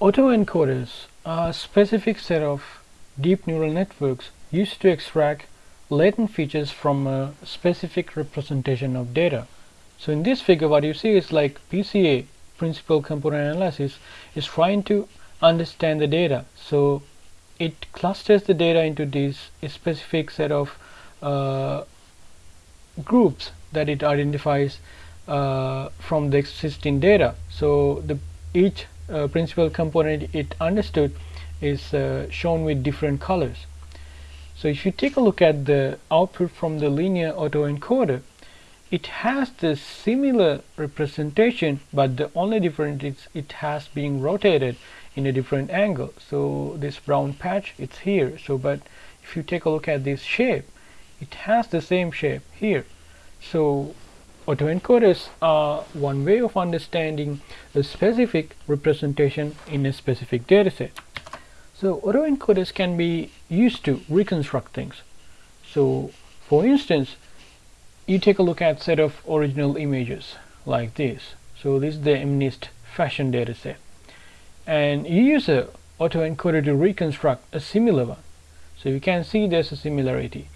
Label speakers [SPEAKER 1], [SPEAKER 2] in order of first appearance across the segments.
[SPEAKER 1] Autoencoders are a specific set of deep neural networks used to extract latent features from a specific representation of data. So in this figure what you see is like PCA principal component analysis is trying to understand the data. So it clusters the data into this specific set of uh, groups that it identifies uh, from the existing data. So the each uh, principal component it understood is uh, shown with different colors. So if you take a look at the output from the linear autoencoder, it has the similar representation, but the only difference is it has been rotated in a different angle. So this brown patch, it's here. So, but if you take a look at this shape, it has the same shape here. So Autoencoders are one way of understanding a specific representation in a specific dataset. So autoencoders can be used to reconstruct things. So for instance, you take a look at set of original images like this. So this is the MNIST fashion dataset. And you use a autoencoder to reconstruct a similar one. So you can see there's a similarity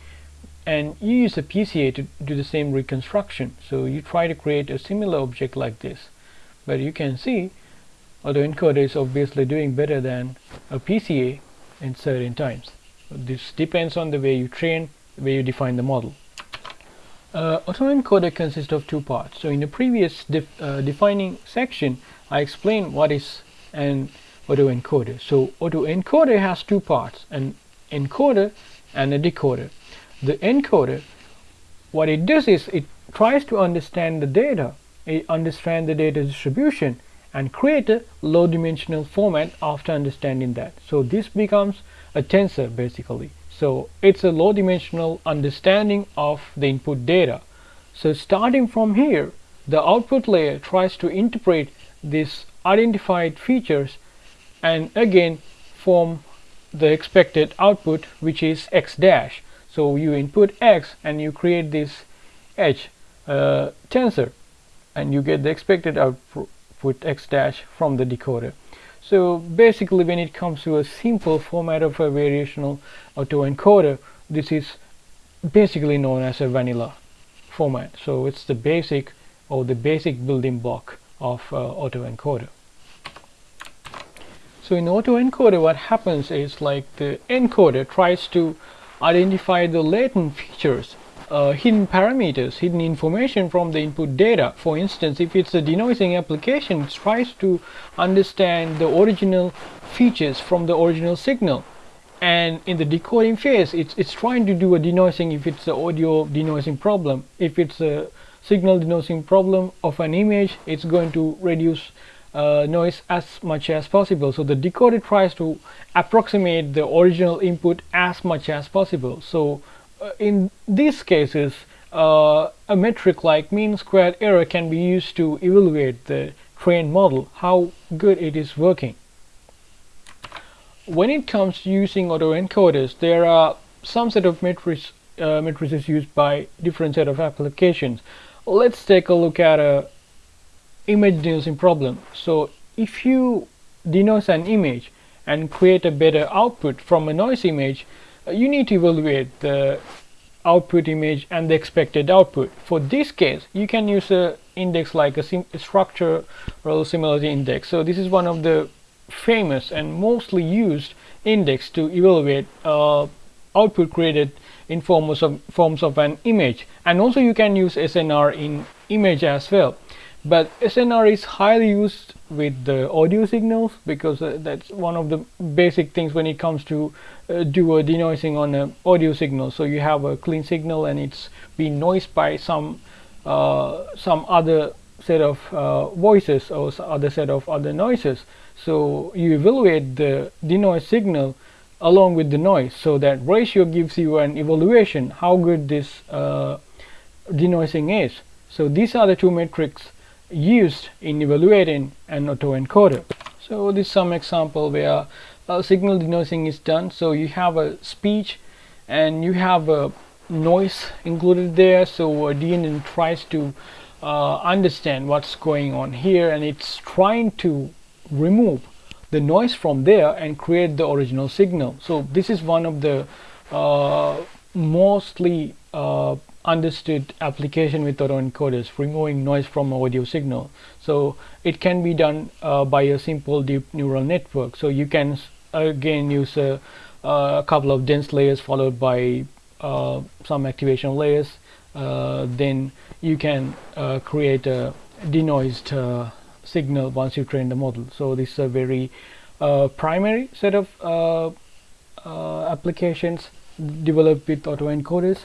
[SPEAKER 1] and you use a PCA to do the same reconstruction. So you try to create a similar object like this. But you can see autoencoder is obviously doing better than a PCA in certain times. This depends on the way you train the way you define the model. Uh, autoencoder consists of two parts. So in the previous def uh, defining section I explained what is an autoencoder so autoencoder has two parts an encoder and a decoder the encoder what it does is it tries to understand the data. It understand the data distribution and create a low dimensional format after understanding that. So this becomes a tensor basically. So it's a low dimensional understanding of the input data. So starting from here the output layer tries to interpret these identified features and again form the expected output which is x dash so you input x and you create this h uh, tensor and you get the expected output x dash from the decoder. So basically when it comes to a simple format of a variational autoencoder this is basically known as a vanilla format. So it's the basic or the basic building block of uh, autoencoder. So in autoencoder what happens is like the encoder tries to identify the latent features uh, hidden parameters, hidden information from the input data. For instance, if it's a denoising application, it tries to understand the original features from the original signal. And in the decoding phase, it's, it's trying to do a denoising if it's an audio denoising problem. If it's a signal denoising problem of an image, it's going to reduce uh, noise as much as possible. So the decoder tries to approximate the original input as much as possible. So uh, in these cases, uh, a metric like mean squared error can be used to evaluate the trained model, how good it is working. When it comes to using autoencoders, there are some set of metrics uh, matrices used by different set of applications. Let's take a look at a image denoising problem. So if you denoise an image and create a better output from a noise image, uh, you need to evaluate the output image and the expected output. For this case, you can use a index like a, a structural similarity index. So this is one of the famous and mostly used index to evaluate uh, output created in forms of forms of an image and also you can use SNR in image as well but SNR is highly used with the audio signals because uh, that's one of the basic things when it comes to uh, do a denoising on an audio signal. So you have a clean signal and it's being noised by some uh, some other set of uh, voices or other set of other noises. So you evaluate the denoise signal along with the noise. So that ratio gives you an evaluation how good this uh, denoising is. So these are the two metrics used in evaluating an autoencoder. So this is some example where a signal denoising is done. So you have a speech and you have a noise included there. So a DNN tries to uh, understand what's going on here and it's trying to remove the noise from there and create the original signal so this is one of the uh, mostly uh, understood application with autoencoders removing noise from audio signal. So it can be done uh, by a simple deep neural network. So you can again use a, a couple of dense layers followed by uh, some activation layers. Uh, then you can uh, create a denoised uh, signal once you train the model. So this is a very uh, primary set of applications developed with autoencoders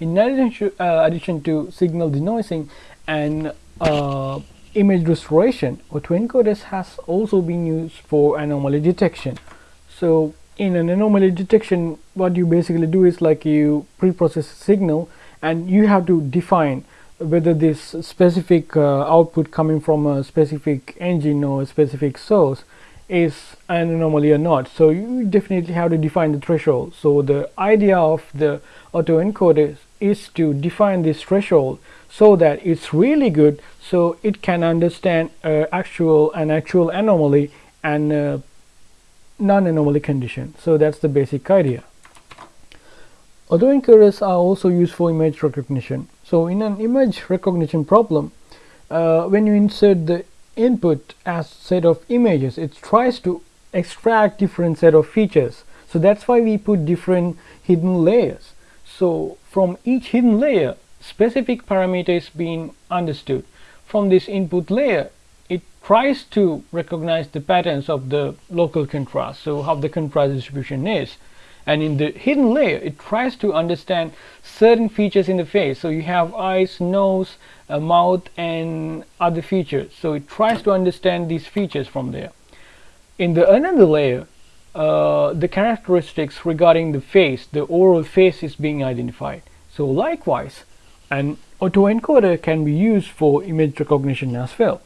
[SPEAKER 1] in addition to, uh, addition to signal denoising and uh, image restoration, autoencoders has also been used for anomaly detection. So in an anomaly detection, what you basically do is like you pre-process signal and you have to define whether this specific uh, output coming from a specific engine or a specific source is an anomaly or not. So you definitely have to define the threshold. So the idea of the autoencoder is to define this threshold so that it's really good so it can understand uh, actual an actual anomaly and uh, non-anomaly condition. So that's the basic idea. Autoencoders are also used for image recognition. So in an image recognition problem uh, when you insert the input as set of images it tries to extract different set of features. So that's why we put different hidden layers. So from each hidden layer specific parameters being understood. From this input layer it tries to recognize the patterns of the local contrast so how the contrast distribution is. And in the hidden layer it tries to understand certain features in the face. So you have eyes nose a mouth and other features. So it tries to understand these features from there. In the another layer uh, the characteristics regarding the face, the oral face is being identified. So likewise, an autoencoder can be used for image recognition as well.